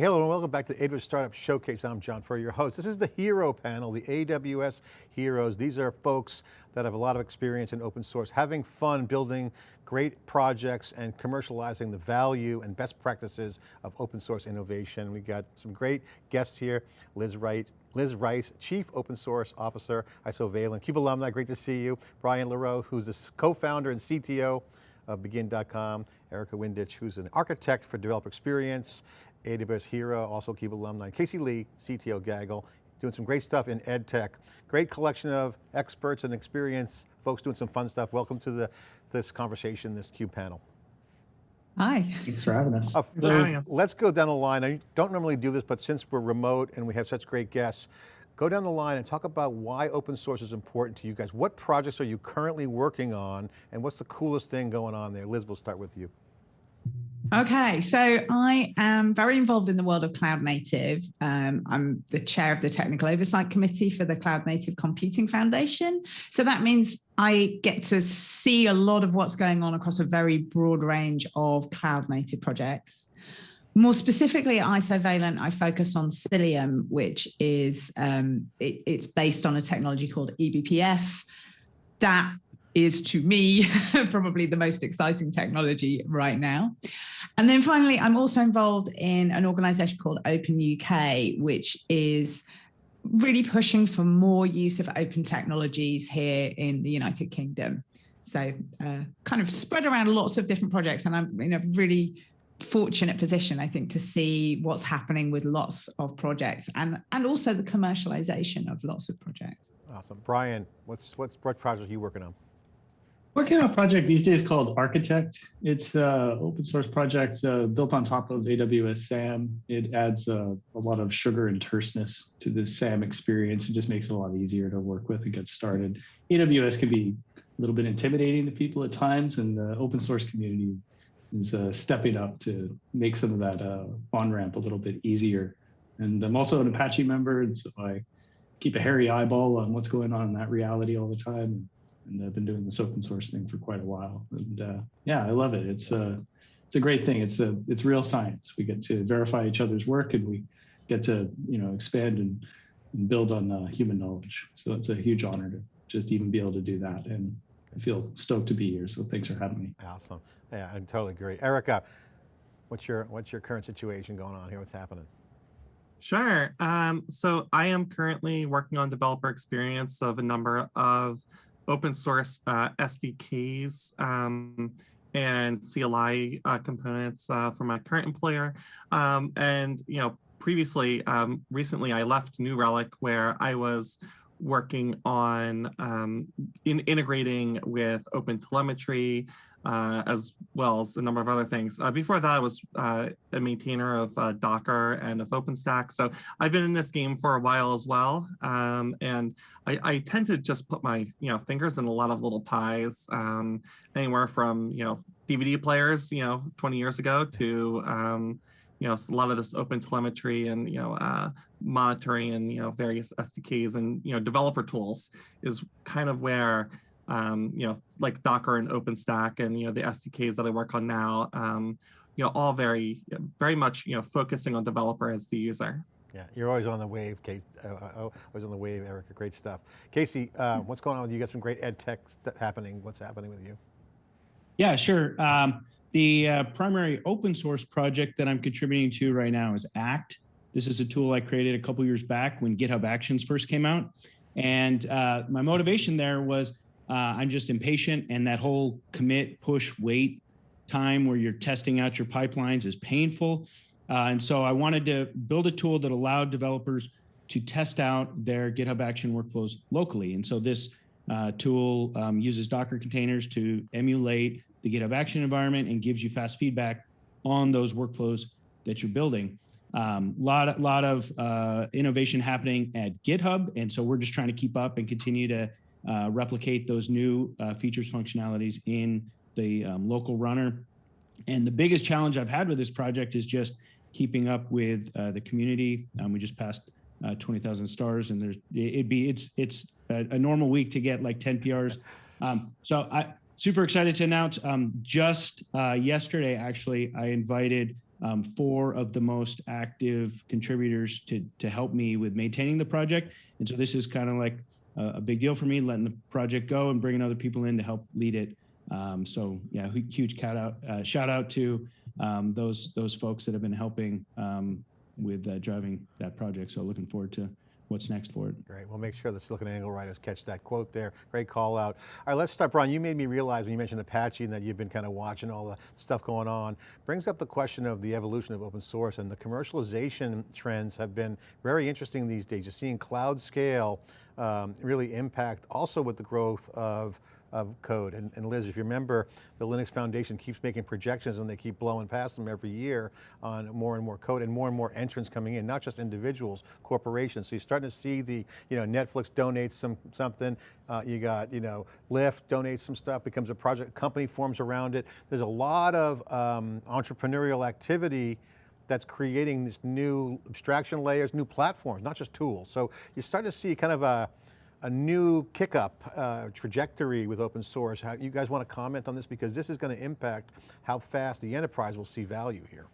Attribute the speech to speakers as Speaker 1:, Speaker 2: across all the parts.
Speaker 1: Hello and welcome back to the AWS Startup Showcase. I'm John Furrier, your host. This is the Hero panel, the AWS Heroes. These are folks that have a lot of experience in open source, having fun building great projects and commercializing the value and best practices of open source innovation. We've got some great guests here. Liz Rice, Liz Rice, Chief Open Source Officer, ISO Isovalent, CUBE alumni, great to see you. Brian LeRoux, who's the co-founder and CTO of Begin.com. Erica Windisch, who's an architect for developer experience, AWS Hero, also CUBE alumni. Casey Lee, CTO Gaggle, doing some great stuff in ed tech. Great collection of experts and experience, folks doing some fun stuff. Welcome to the, this conversation, this CUBE panel.
Speaker 2: Hi.
Speaker 3: Thanks for having us. Uh,
Speaker 1: so let's go down the line. I don't normally do this, but since we're remote and we have such great guests, go down the line and talk about why open source is important to you guys. What projects are you currently working on and what's the coolest thing going on there? Liz, we'll start with you.
Speaker 2: Okay, so I am very involved in the world of cloud native. Um, I'm the chair of the technical oversight committee for the Cloud Native Computing Foundation. So that means I get to see a lot of what's going on across a very broad range of cloud native projects. More specifically at Isovalent, I focus on Cilium, which is um, it, it's based on a technology called eBPF that is to me probably the most exciting technology right now. And then finally, I'm also involved in an organization called Open UK, which is really pushing for more use of open technologies here in the United Kingdom. So uh, kind of spread around lots of different projects and I'm in a really fortunate position, I think, to see what's happening with lots of projects and, and also the commercialization of lots of projects.
Speaker 1: Awesome. Brian, what's, what's, what project are you working on?
Speaker 3: Working on a project these days called Architect. It's an open source project uh, built on top of AWS SAM. It adds uh, a lot of sugar and terseness to the SAM experience. It just makes it a lot easier to work with and get started. AWS can be a little bit intimidating to people at times, and the open source community is uh, stepping up to make some of that uh, on ramp a little bit easier. And I'm also an Apache member, and so I keep a hairy eyeball on what's going on in that reality all the time and I've been doing this open source thing for quite a while. And uh, yeah, I love it. It's a it's a great thing. It's a it's real science. We get to verify each other's work, and we get to you know expand and, and build on uh, human knowledge. So it's a huge honor to just even be able to do that. And I feel stoked to be here. So thanks for having me.
Speaker 1: Awesome. Yeah, I totally agree. Erica, what's your what's your current situation going on here? What's happening?
Speaker 4: Sure. Um, so I am currently working on developer experience of a number of open source uh, SDKs um, and CLI uh, components uh, for my current employer. Um, and, you know, previously, um, recently I left New Relic where I was working on um, in integrating with open telemetry, uh, as well as a number of other things. Uh, before that, I was uh, a maintainer of uh, Docker and of OpenStack. So I've been in this game for a while as well. Um, and I, I, tend to just put my you know fingers in a lot of little pies, um, anywhere from you know DVD players, you know, 20 years ago to um, you know, a lot of this open telemetry and, you know, uh, monitoring and, you know, various SDKs and, you know, developer tools is kind of where, um, you know, like Docker and OpenStack and, you know, the SDKs that I work on now, um, you know, all very, very much, you know, focusing on developer as the user.
Speaker 1: Yeah, you're always on the wave, Kate. Uh, uh oh, always on the wave, Erica. Great stuff. Casey, uh, what's going on with you? You got some great ed tech happening. What's happening with you?
Speaker 5: Yeah, sure. Um, the uh, primary open source project that I'm contributing to right now is ACT. This is a tool I created a couple years back when GitHub Actions first came out. And uh, my motivation there was uh, I'm just impatient and that whole commit, push, wait time where you're testing out your pipelines is painful. Uh, and so I wanted to build a tool that allowed developers to test out their GitHub Action workflows locally. And so this uh, tool um, uses Docker containers to emulate the GitHub Action environment and gives you fast feedback on those workflows that you're building. Um, lot, a lot of uh, innovation happening at GitHub. And so we're just trying to keep up and continue to uh, replicate those new uh, features functionalities in the um, local runner. And the biggest challenge I've had with this project is just keeping up with uh, the community. Um, we just passed uh, 20,000 stars and there's, it'd be, it's, it's a, a, normal week to get like 10 PRs. Um, so I, super excited to announce um, just uh, yesterday, actually, I invited um, four of the most active contributors to to help me with maintaining the project. And so this is kind of like a, a big deal for me, letting the project go and bringing other people in to help lead it. Um, so yeah, huge shout out, uh, shout out to um, those those folks that have been helping um, with uh, driving that project. So looking forward to what's next for it.
Speaker 1: Great, we'll make sure the SiliconANGLE writers catch that quote there. Great call out. All right, let's start, Brian, you made me realize when you mentioned Apache and that you've been kind of watching all the stuff going on, brings up the question of the evolution of open source and the commercialization trends have been very interesting these days. You're seeing cloud scale um, really impact also with the growth of of code. And, and, Liz, if you remember, the Linux Foundation keeps making projections and they keep blowing past them every year on more and more code and more and more entrants coming in, not just individuals, corporations. So you're starting to see the, you know, Netflix donates some something, uh, you got, you know, Lyft donates some stuff, becomes a project, company forms around it. There's a lot of um, entrepreneurial activity that's creating these new abstraction layers, new platforms, not just tools. So you start to see kind of a, a new kick up uh, trajectory with open source. How, you guys want to comment on this? Because this is going to impact how fast the enterprise will see value here.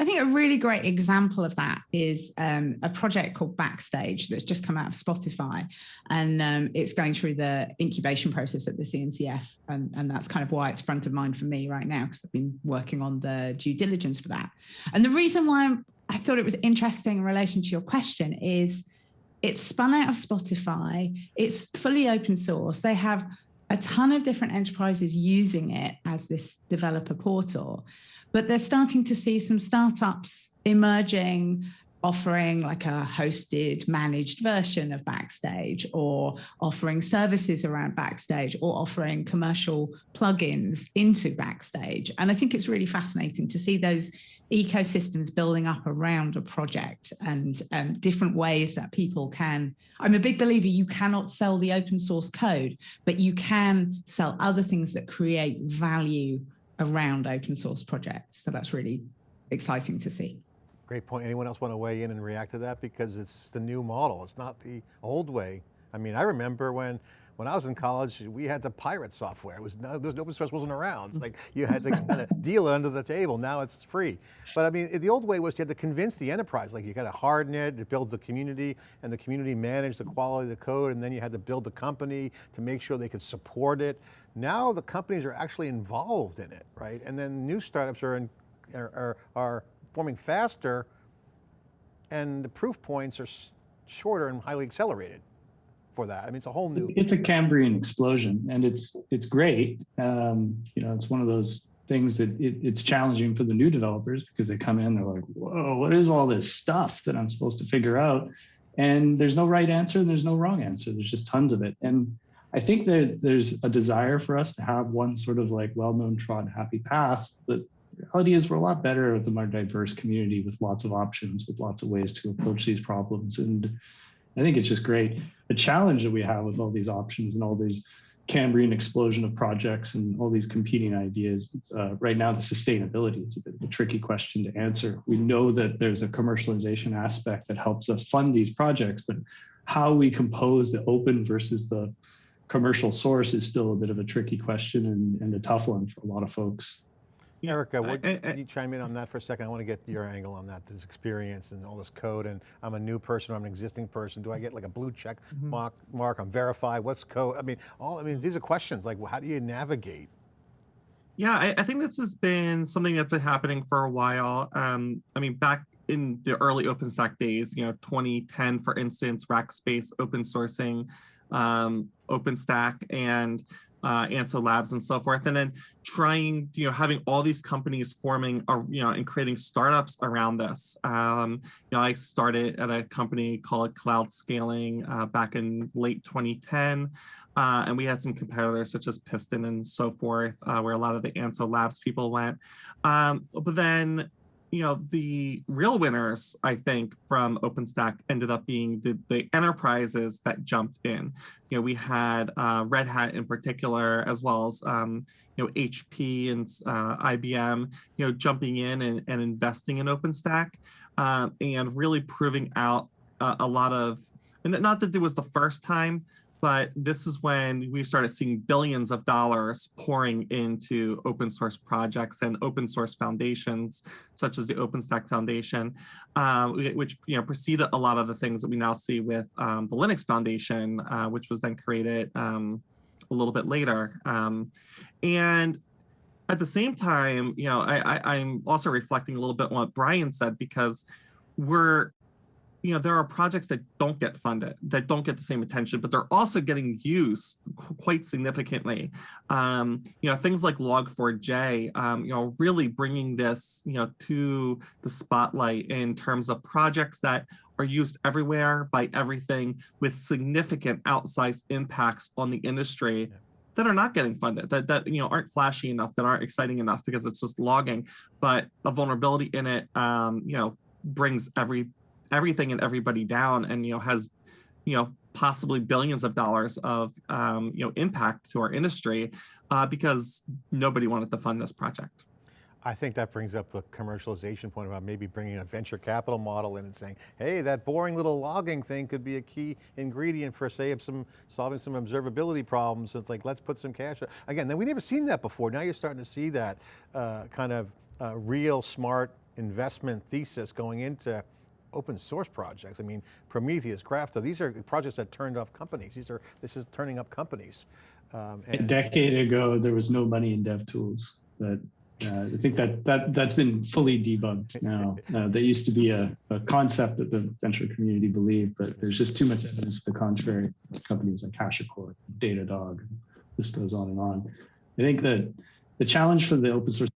Speaker 2: I think a really great example of that is um, a project called Backstage that's just come out of Spotify. And um, it's going through the incubation process at the CNCF. And, and that's kind of why it's front of mind for me right now, because I've been working on the due diligence for that. And the reason why I thought it was interesting in relation to your question is it's spun out of Spotify. It's fully open source. They have a ton of different enterprises using it as this developer portal, but they're starting to see some startups emerging offering like a hosted managed version of backstage or offering services around backstage or offering commercial plugins into backstage. And i think it's really fascinating to see those ecosystems building up around a project and um, different ways that people can i'm a big believer you cannot sell the open source code but you can sell other things that create value around open source projects. So that's really exciting to see
Speaker 1: Great point. Anyone else want to weigh in and react to that? Because it's the new model. It's not the old way. I mean, I remember when when I was in college, we had the pirate software. It was no, there was open source wasn't around. It's like you had to kind of deal it under the table. Now it's free. But I mean, the old way was you had to convince the enterprise. Like you got to harden it. It builds the community, and the community managed the quality of the code. And then you had to build the company to make sure they could support it. Now the companies are actually involved in it, right? And then new startups are in, are, are, are forming faster and the proof points are shorter and highly accelerated for that. I mean, it's a whole new.
Speaker 6: It's a Cambrian explosion and it's, it's great. Um, you know, it's one of those things that it, it's challenging for the new developers because they come in, they're like, whoa, what is all this stuff that I'm supposed to figure out? And there's no right answer and there's no wrong answer. There's just tons of it. And I think that there's a desire for us to have one sort of like well-known trod happy path, but reality is we're a lot better with a more diverse community with lots of options, with lots of ways to approach these problems. And I think it's just great. The challenge that we have with all these options and all these Cambrian explosion of projects and all these competing ideas. Uh, right now, the sustainability is a bit of a tricky question to answer. We know that there's a commercialization aspect that helps us fund these projects, but how we compose the open versus the commercial source is still a bit of a tricky question and, and a tough one for a lot of folks.
Speaker 1: Erica, what, I, I, can you chime in on that for a second? I want to get your angle on that, this experience and all this code, and I'm a new person, I'm an existing person. Do I get like a blue check mm -hmm. mark, mark on verify? What's code? I mean, all, I mean, these are questions like, how do you navigate?
Speaker 4: Yeah, I, I, think this has been something that's been happening for a while. Um, I mean, back in the early OpenStack days, you know, 2010, for instance, Rackspace open sourcing um, OpenStack and uh, Anso Labs and so forth, and then trying, you know, having all these companies forming, uh, you know, and creating startups around this. Um, you know, I started at a company called Cloud Scaling uh, back in late 2010, uh, and we had some competitors such as Piston and so forth, uh, where a lot of the Anso Labs people went. Um, but then you know, the real winners, I think, from OpenStack ended up being the, the enterprises that jumped in. You know, we had uh, Red Hat in particular, as well as, um, you know, HP and uh, IBM, you know, jumping in and, and investing in OpenStack uh, and really proving out a lot of, and not that it was the first time, but this is when we started seeing billions of dollars pouring into open source projects and open source foundations, such as the OpenStack Foundation, uh, which you know preceded a lot of the things that we now see with um, the Linux Foundation, uh, which was then created um, a little bit later. Um, and at the same time, you know, I, I, I'm also reflecting a little bit on what Brian said because we're you know, there are projects that don't get funded, that don't get the same attention, but they're also getting used quite significantly. Um, you know, things like Log4j, um, you know, really bringing this, you know, to the spotlight in terms of projects that are used everywhere by everything with significant outsized impacts on the industry that are not getting funded, that that you know aren't flashy enough, that aren't exciting enough because it's just logging, but a vulnerability in it, um, you know, brings every everything and everybody down and you know has you know possibly billions of dollars of um, you know impact to our industry uh, because nobody wanted to fund this project.
Speaker 1: I think that brings up the commercialization point about maybe bringing a venture capital model in and saying, hey, that boring little logging thing could be a key ingredient for say some solving some observability problems. It's like, let's put some cash. Again, then we never seen that before. Now you're starting to see that uh, kind of uh, real smart investment thesis going into open source projects. I mean, Prometheus, Grafana, these are projects that turned off companies. These are, this is turning up companies. Um,
Speaker 3: a decade ago, there was no money in dev tools, but uh, I think that that that's been fully debunked now. Uh, that used to be a, a, concept that the venture community believed, but there's just too much evidence to the contrary. Companies like HashiCorp, Datadog, this goes on and on. I think that the challenge for the open source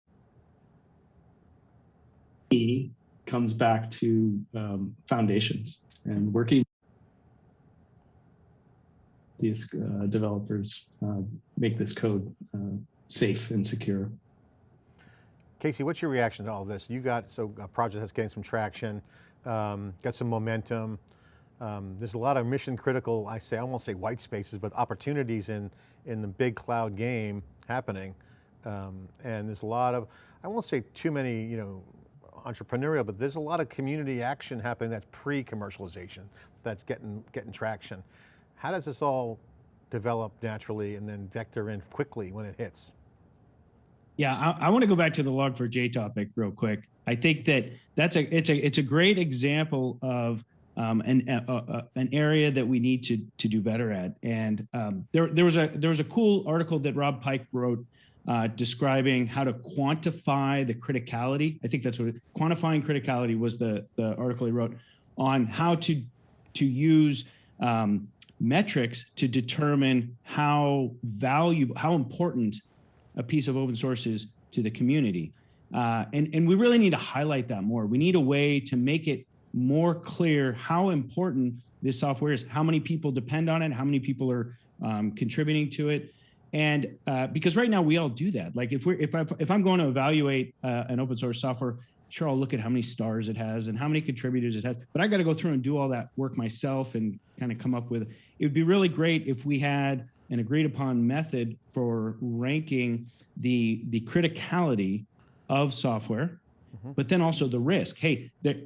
Speaker 3: comes back to um, foundations and working these uh, developers uh, make this code uh, safe and secure.
Speaker 1: Casey, what's your reaction to all this? You got so a project that's getting some traction, um, got some momentum. Um, there's a lot of mission critical, I say, I won't say white spaces, but opportunities in, in the big cloud game happening. Um, and there's a lot of, I won't say too many, you know, entrepreneurial, but there's a lot of community action happening that's pre-commercialization, that's getting, getting traction. How does this all develop naturally and then vector in quickly when it hits?
Speaker 5: Yeah, I, I want to go back to the log4j topic real quick. I think that that's a it's a it's a great example of um, an uh, uh, an area that we need to to do better at. And um, there there was a there was a cool article that Rob Pike wrote uh, describing how to quantify the criticality. I think that's what it, quantifying criticality was the, the article he wrote on how to, to use um, metrics to determine how valuable, how important a piece of open source is to the community. Uh, and, and we really need to highlight that more. We need a way to make it more clear how important this software is, how many people depend on it, how many people are um, contributing to it, and uh, because right now we all do that. Like if we're if I if I'm going to evaluate uh, an open source software, sure I'll look at how many stars it has and how many contributors it has. But I got to go through and do all that work myself and kind of come up with. It would be really great if we had an agreed upon method for ranking the the criticality of software -hmm. but then also the risk. Hey, th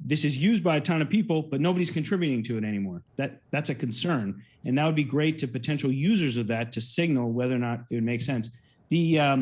Speaker 5: this is used by a ton of people, but nobody's contributing to it anymore. That That's a concern. And that would be great to potential users of that to signal whether or not it would make sense. The um,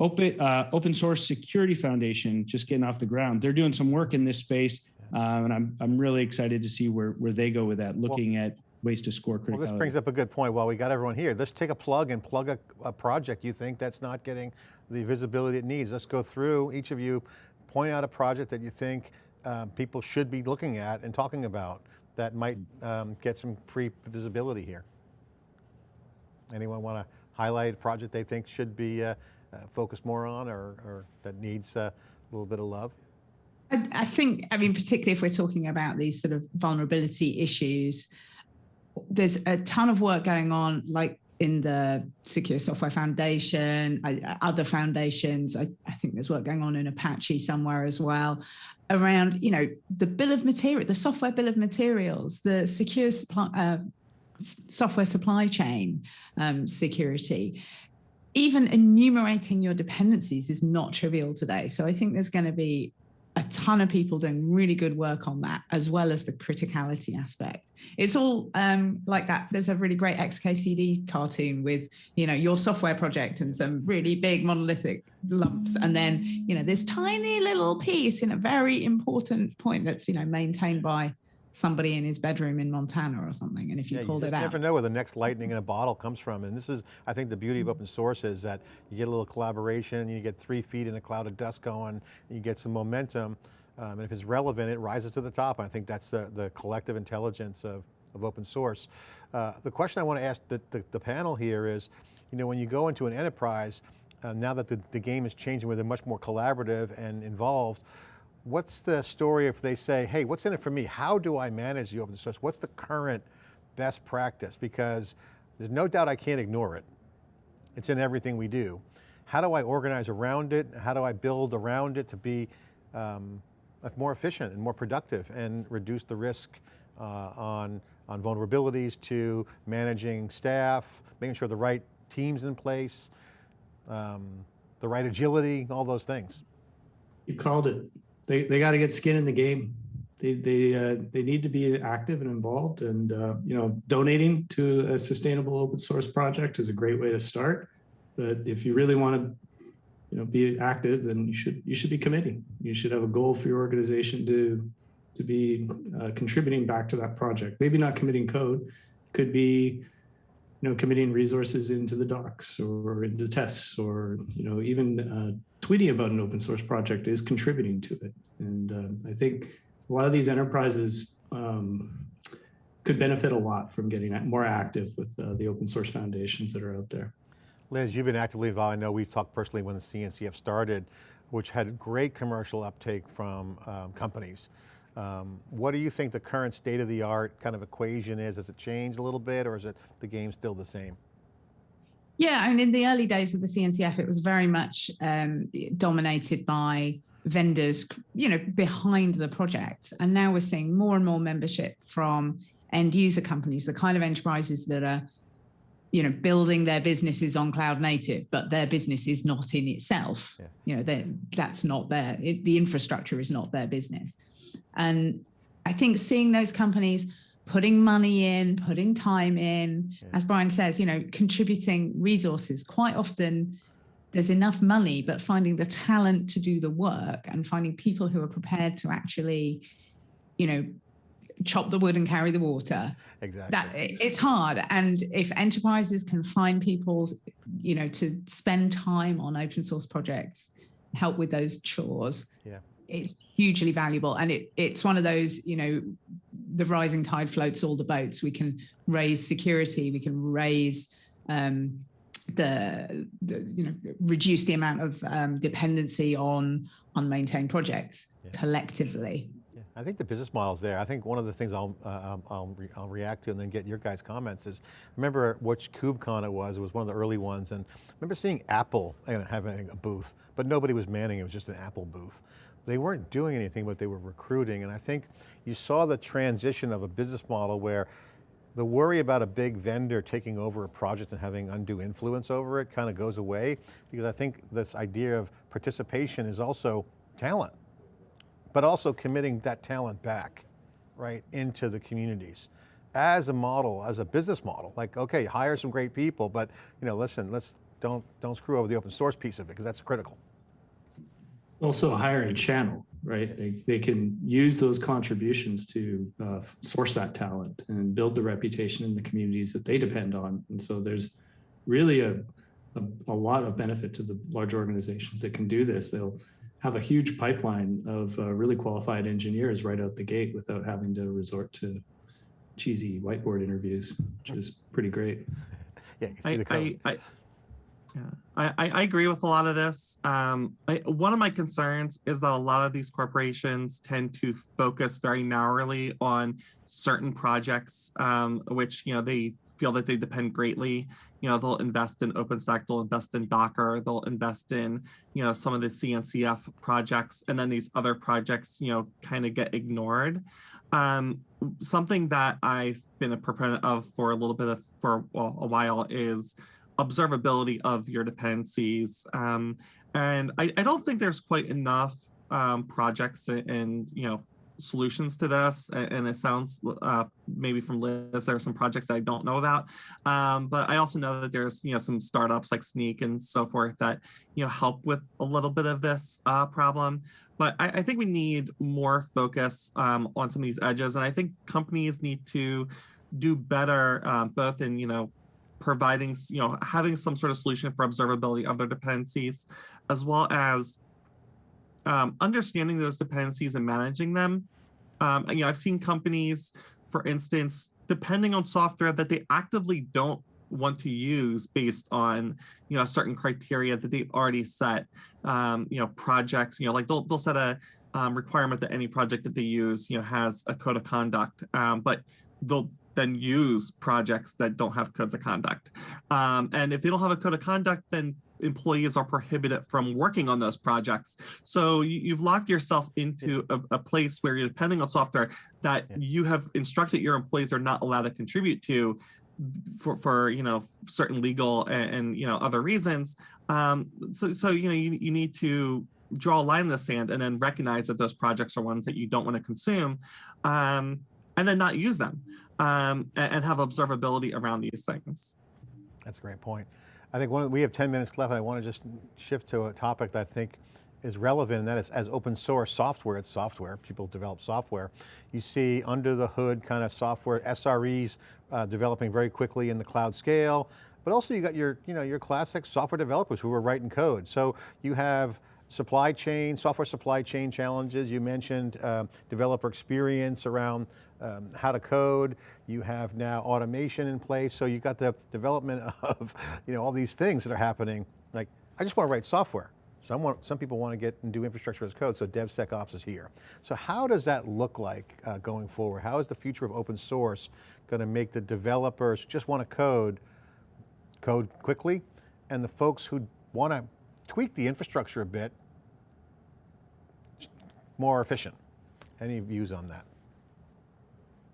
Speaker 5: open, uh, open Source Security Foundation, just getting off the ground, they're doing some work in this space. Uh, and I'm, I'm really excited to see where, where they go with that, looking well, at ways to score criticality.
Speaker 1: Well, this brings up a good point. While we got everyone here, let's take a plug and plug a, a, project you think that's not getting the visibility it needs. Let's go through, each of you, point out a project that you think um, people should be looking at and talking about that might um, get some free visibility here. Anyone want to highlight a project they think should be uh, uh, focused more on or, or that needs uh, a little bit of love?
Speaker 2: I, I think, I mean, particularly if we're talking about these sort of vulnerability issues, there's a ton of work going on, like in the Secure Software Foundation, other foundations. I, I, think there's work going on in Apache somewhere as well around, you know, the bill of material, the software bill of materials, the secure supply, uh, software supply chain um, security. Even enumerating your dependencies is not trivial today. So I think there's going to be a ton of people doing really good work on that, as well as the criticality aspect. It's all um, like that. There's a really great XKCD cartoon with, you know, your software project and some really big monolithic lumps, and then, you know, this tiny little piece in a very important point that's, you know, maintained by somebody in his bedroom in Montana or something. And if you
Speaker 1: Yeah,
Speaker 2: pulled
Speaker 1: you
Speaker 2: it
Speaker 1: out.
Speaker 2: out,
Speaker 1: never know where the next lightning in a bottle comes from. And this is, I think the beauty of open source is that you get a little collaboration, you get three feet in a cloud of dust going, you get some momentum. Um, and if it's relevant, it rises to the top. I think that's the, the collective intelligence of, of open source. Uh, the question I want to ask the, the, the panel here is, you know, when you go into an enterprise, uh, now that the, the game is changing where they're much more collaborative and involved, what's the story if they say, hey, what's in it for me? How do I manage the open source? What's the current best practice? Because there's no doubt I can't ignore it. It's in everything we do. How do I organize around it? How do I build around it to be um, more efficient and more productive and reduce the risk uh, on, on vulnerabilities to managing staff, making sure the right team's in place, um, the right agility, all those things.
Speaker 6: You called it. They they got to get skin in the game. They they uh, they need to be active and involved, and uh, you know, donating to a sustainable open source project is a great way to start. But if you really want to, you know, be active, then you should you should be committing. You should have a goal for your organization to to be uh, contributing back to that project. Maybe not committing code, could be you know, committing resources into the docs or into tests or, you know, even uh, tweeting about an open source project is contributing to it. And uh, I think a lot of these enterprises um, could benefit a lot from getting more active with uh, the open source foundations that are out there.
Speaker 1: Liz, you've been actively involved. I know we've talked personally when the CNCF started, which had great commercial uptake from um, companies. Um, what do you think the current state of the art kind of equation is? Has it changed a little bit or is it the game still the same?
Speaker 2: Yeah, I mean, in the early days of the CNCF, it was very much um, dominated by vendors, you know, behind the project. And now we're seeing more and more membership from end user companies, the kind of enterprises that are, you know, building their businesses on cloud native, but their business is not in itself.
Speaker 1: Yeah.
Speaker 2: You know, that's not their, it, the infrastructure is not their business. And I think seeing those companies putting money in, putting time in,
Speaker 1: Yeah.
Speaker 2: as Brian says, you know, contributing resources. Quite often there's enough money, but finding the talent to do the work and finding people who are prepared to actually, you know, chop the wood and carry the water.
Speaker 1: Exactly.
Speaker 2: That it's hard. And if enterprises can find people, you know, to spend time on open source projects, help with those chores,
Speaker 1: Yeah.
Speaker 2: it's hugely valuable. And it it's one of those, you know, the rising tide floats all the boats. We can raise security, we can raise um, the, the you know reduce the amount of um, dependency on unmaintained projects
Speaker 1: Yeah.
Speaker 2: collectively.
Speaker 1: I think the business model's there. I think one of the things I'll, uh, I'll, I'll, re I'll react to and then get your guys' comments is, remember which KubeCon it was, it was one of the early ones, and remember seeing Apple having a booth, but nobody was manning, it was just an Apple booth. They weren't doing anything, but they were recruiting, and I think you saw the transition of a business model where the worry about a big vendor taking over a project and having undue influence over it kind of goes away, because I think this idea of participation is also talent but also committing that talent back, right, into the communities as a model, as a business model. Like, okay, hire some great people, but you know, listen, let's don't don't screw over the open source piece of it because that's critical.
Speaker 6: Also hire a channel, right? They, they can use those contributions to uh, source that talent and build the reputation in the communities that they depend on. And so there's really a, a, a lot of benefit to the large organizations that can do this. They'll have a huge pipeline of uh, really qualified engineers right out the gate without having to resort to cheesy whiteboard interviews, which is pretty great.
Speaker 1: Yeah, you
Speaker 4: I. I, I, yeah, I, I I agree with a lot of this. Um, I, one of my concerns is that a lot of these corporations tend to focus very narrowly on certain projects, um, which you know they feel that they depend greatly. You know, they'll invest in OpenStack, they'll invest in Docker, they'll invest in you know some of the CNCF projects, and then these other projects you know kind of get ignored. Um, something that I've been a proponent of for a little bit of for well, a while is observability of your dependencies. Um, and I, I don't think there's quite enough um, projects and, and you know solutions to this and it sounds uh, maybe from liz there are some projects that i don't know about. Um, but i also know that there's you know some startups like Snyk and so forth that you know help with a little bit of this uh, problem. But I, I think we need more focus um, on some of these edges and i think companies need to do better um, both in you know providing you know having some sort of solution for observability of their dependencies as well as um, understanding those dependencies and managing them. Um, and, you know, I've seen companies, for instance, depending on software that they actively don't want to use based on you know certain criteria that they've already set. Um, you know, projects. You know, like they'll they'll set a um, requirement that any project that they use you know has a code of conduct, um, but they'll then use projects that don't have codes of conduct. Um, and if they don't have a code of conduct, then employees are prohibited from working on those projects. So you, you've locked yourself into a, a place where you're depending on software that you have instructed your employees are not allowed to contribute to for, for you know certain legal and, and you know other reasons. Um, so so you know you, you need to draw a line in the sand and then recognize that those projects are ones that you don't want to consume um, and then not use them um, and, and have observability around these things.
Speaker 1: That's a great point. I think one, we have 10 minutes left. and I want to just shift to a topic that I think is relevant, and that is as open source software, it's software, people develop software. You see under the hood kind of software, SREs uh, developing very quickly in the cloud scale, but also you got your, you know, your classic software developers who are writing code. So you have supply chain, software supply chain challenges. You mentioned uh, developer experience around um, how to code. You have now automation in place. So you've got the development of, you know, all these things that are happening. Like, I just want to write software. Some, want, some people want to get and do infrastructure as code, so DevSecOps is here. So how does that look like uh, going forward? How is the future of open source going to make the developers just want to code, code quickly, and the folks who want to tweak the infrastructure a bit, more efficient? Any views on that?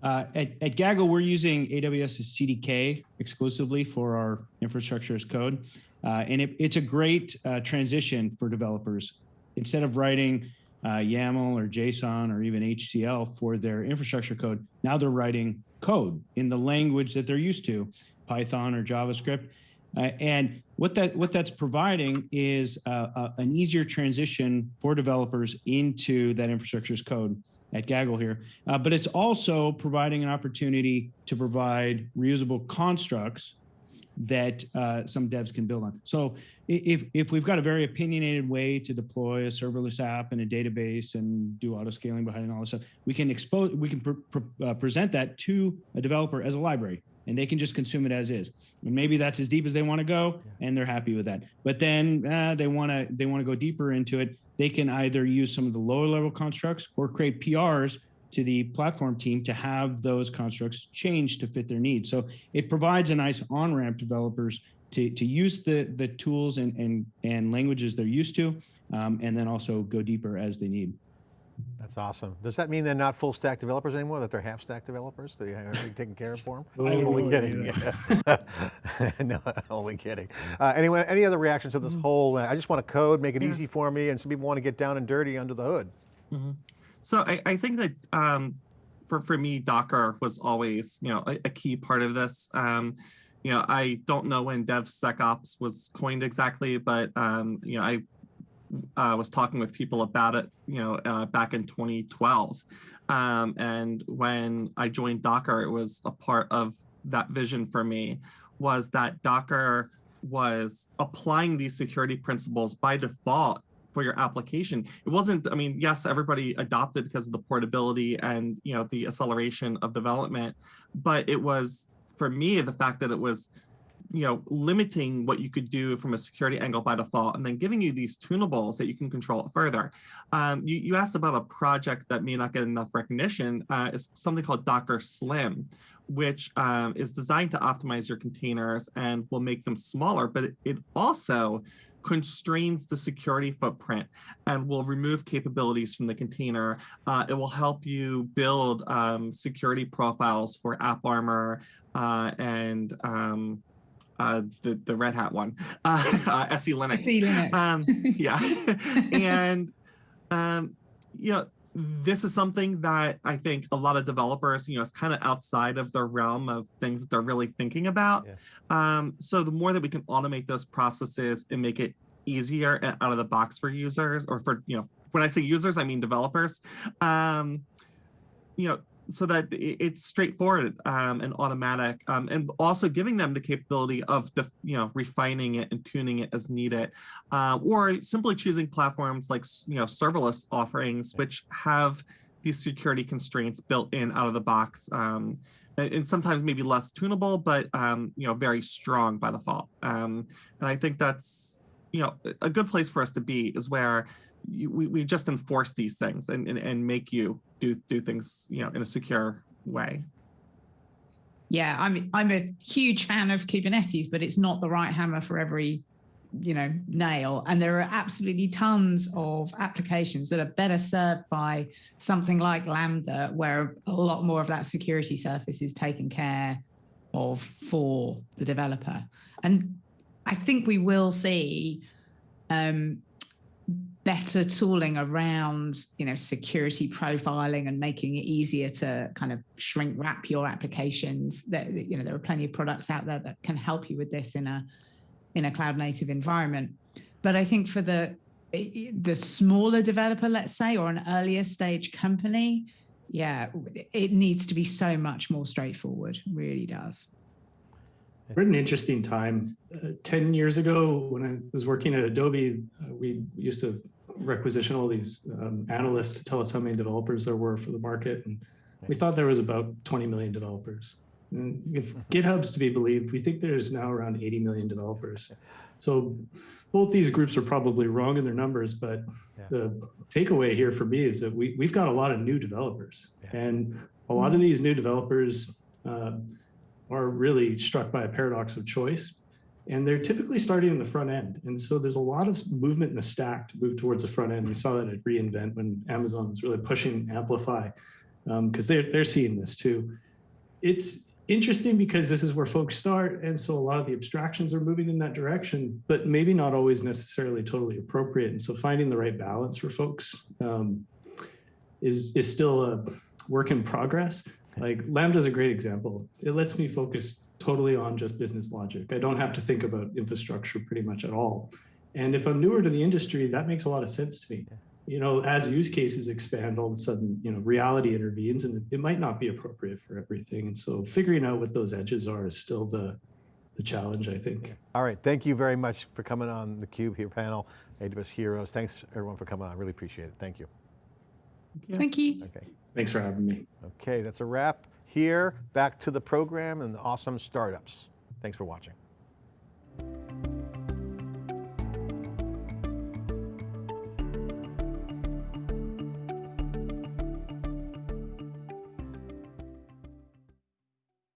Speaker 5: Uh, at, at Gaggle, we're using AWS's CDK exclusively for our infrastructure as code. Uh, and it, it's a great uh, transition for developers. Instead of writing uh, YAML or JSON or even HCL for their infrastructure code, now they're writing code in the language that they're used to, Python or JavaScript. Uh, and what that what that's providing is an easier transition for developers into that infrastructure as code at Gaggle here. Uh, but it's also providing an opportunity to provide reusable constructs that uh, some devs can build on. So if, if we've got a very opinionated way to deploy a serverless app and a database and do auto scaling behind and all this stuff, we can expose, we can pr- pr- uh, present that to a developer as a library and they can just consume it as is. And maybe that's as deep as they want to go and they're happy with that. But then uh, they want to, they want to go deeper into it. They can either use some of the lower level constructs or create PRs to the platform team to have those constructs changed to fit their needs. So it provides a nice on-ramp developers to, to use the, the tools and, and, and languages they're used to, um, and then also go deeper as they need.
Speaker 1: That's awesome. Does that mean they're not full stack developers anymore, that they're half stack developers? That you have everything taken care of for them?
Speaker 5: I'm
Speaker 1: only kidding.
Speaker 6: yeah.
Speaker 1: no, only kidding. Uh, anyway, any other reactions to this whole, uh, I just want to code, make it
Speaker 4: Yeah.
Speaker 1: easy for me, and some people want to get down and dirty under the hood.
Speaker 4: So I, I think that um, for for me, Docker was always you know a, a key part of this. Um, you know, I don't know when DevSecOps was coined exactly, but um, you know, I uh, was talking with people about it, you know, uh, back in 2012. Um, and when I joined Docker, it was a part of that vision for me was that Docker was applying these security principles by default for your application. It wasn't, I mean, yes, everybody adopted because of the portability and, you know, the acceleration of development, but it was, for me, the fact that it was you know, limiting what you could do from a security angle by default, and then giving you these tunables that you can control further. Um, you, you asked about a project that may not get enough recognition. Uh, it's something called Docker Slim, which um, is designed to optimize your containers and will make them smaller, but it, it also constrains the security footprint and will remove capabilities from the container. Uh, it will help you build um, security profiles for AppArmor uh, and um, uh, the the Red Hat one, uh, uh, SE Linux.
Speaker 2: See Linux.
Speaker 4: Um, yeah, and Um, you know, this is something that I think a lot of developers, you know, it's kind of outside of the realm of things that they're really thinking about.
Speaker 1: Yeah.
Speaker 4: Um, so the more that we can automate those processes and make it easier and out of the box for users or for, you know, when I say users, I mean developers. Um, you know, so that it's straightforward um, and automatic, um, and also giving them the capability of the you know refining it and tuning it as needed, uh, or simply choosing platforms like you know serverless offerings which have these security constraints built in out of the box. Um, and sometimes maybe less tunable, but um, you know very strong by default. Um, and I think that's you know a- good place for us to be is where you, we, we just enforce these things and, and, and make you do do things you know in a secure way.
Speaker 2: Yeah, I'm I'm a huge fan of Kubernetes, but it's not the right hammer for every you know nail. And there are absolutely tons of applications that are better served by something like lambda where a lot more of that security surface is taken care of for the developer. And i think we will see um, better tooling around you know security profiling and making it easier to kind of shrink wrap your applications. That you know there are plenty of products out there that can help you with this in a in a cloud native environment. But i think for the the smaller developer let's say or an earlier stage company yeah it needs to be so much more straightforward. Really does
Speaker 6: We're at an interesting time. Uh, 10 years ago, when I was working at Adobe, uh, we used to requisition all these um, analysts to tell us how many developers there were for the market. And we thought there was about 20 million developers. And if GitHub's to be believed, we think there's now around 80 million developers. So both these groups are probably wrong in their numbers, but
Speaker 1: Yeah.
Speaker 6: the takeaway here for me is that we, we've got a lot of new developers.
Speaker 1: Yeah.
Speaker 6: And a lot of these new developers, uh, are really struck by a paradox of choice. And they're typically starting in the front end. And so there's a lot of movement in the stack to move towards the front end. We saw that at reInvent when Amazon was really pushing Amplify because they're, they're seeing this too. It's interesting because this is where folks start. And so a lot of the abstractions are moving in that direction, but maybe not always necessarily totally appropriate. And so finding the right balance for folks um, is, is still a work in progress. Like Lambda is a great example. It lets me focus totally on just business logic. I don't have to think about infrastructure pretty much at all. And if I'm newer to the industry, that makes a lot of sense to me. You know, as use cases expand, all of a sudden, you know, reality intervenes and it might not be appropriate for everything. And so figuring out what those edges are is still the, the challenge, I think.
Speaker 1: All right, thank you very much for coming on the Cube here panel, AWS Heroes. Thanks everyone for coming on, I really appreciate it. Thank you.
Speaker 4: Yeah.
Speaker 2: thank you
Speaker 1: Okay.
Speaker 6: Thanks for having me.
Speaker 1: Okay, that's a wrap here. Back to the program and the awesome startups. Thanks for watching.